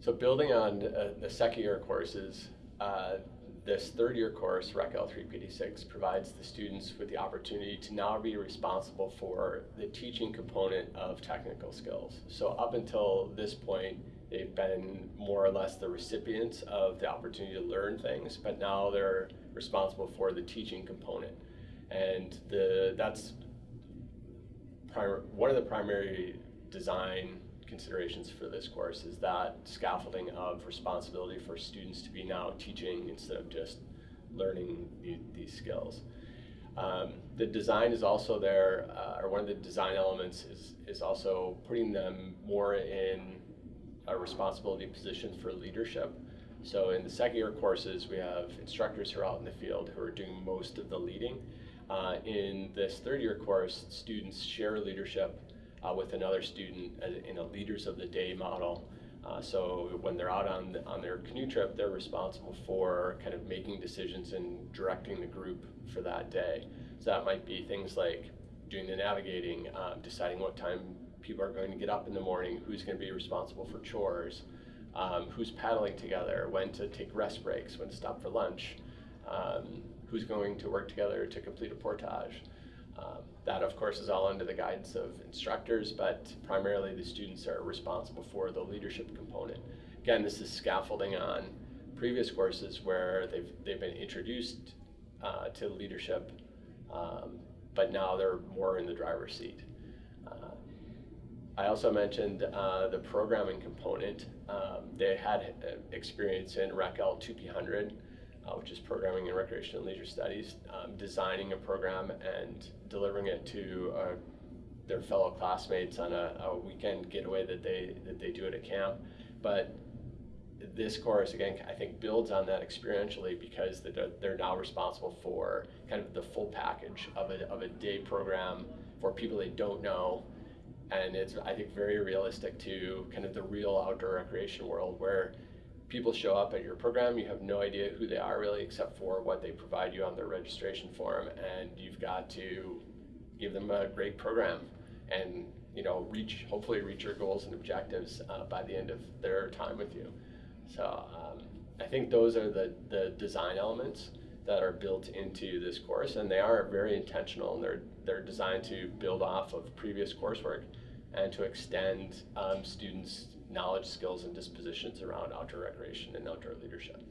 So building on uh, the second year courses, uh, this third year course, Rec L3 PD6, provides the students with the opportunity to now be responsible for the teaching component of technical skills. So up until this point, they've been more or less the recipients of the opportunity to learn things, but now they're responsible for the teaching component. And the that's one of the primary design considerations for this course is that scaffolding of responsibility for students to be now teaching instead of just learning the, these skills. Um, the design is also there, uh, or one of the design elements is, is also putting them more in a responsibility position for leadership. So in the second year courses, we have instructors who are out in the field who are doing most of the leading. Uh, in this third year course, students share leadership uh, with another student in a leaders of the day model. Uh, so when they're out on, on their canoe trip, they're responsible for kind of making decisions and directing the group for that day. So that might be things like doing the navigating, um, deciding what time people are going to get up in the morning, who's going to be responsible for chores, um, who's paddling together, when to take rest breaks, when to stop for lunch, um, who's going to work together to complete a portage. Um, that, of course, is all under the guidance of instructors, but primarily the students are responsible for the leadership component. Again, this is scaffolding on previous courses where they've, they've been introduced uh, to leadership, um, but now they're more in the driver's seat. Uh, I also mentioned uh, the programming component. Um, they had uh, experience in RecL 2P100, uh, which is Programming and Recreation and Leisure Studies, um, designing a program and delivering it to uh, their fellow classmates on a, a, weekend getaway that they that they do at a camp. But this course again, I think, builds on that experientially because they're now responsible for kind of the full package of a of a day program for people they don't know. And it's, I think, very realistic to kind of the real outdoor recreation world where people show up at your program, you have no idea who they are really, except for what they provide you on their registration form, and you've got to give them a great program and you know reach hopefully reach your goals and objectives uh, by the end of their time with you. So um, I think those are the the design elements that are built into this course, and they are very intentional, and they're they're designed to build off of previous coursework and to extend um, students' knowledge, skills, and dispositions around outdoor recreation and outdoor leadership.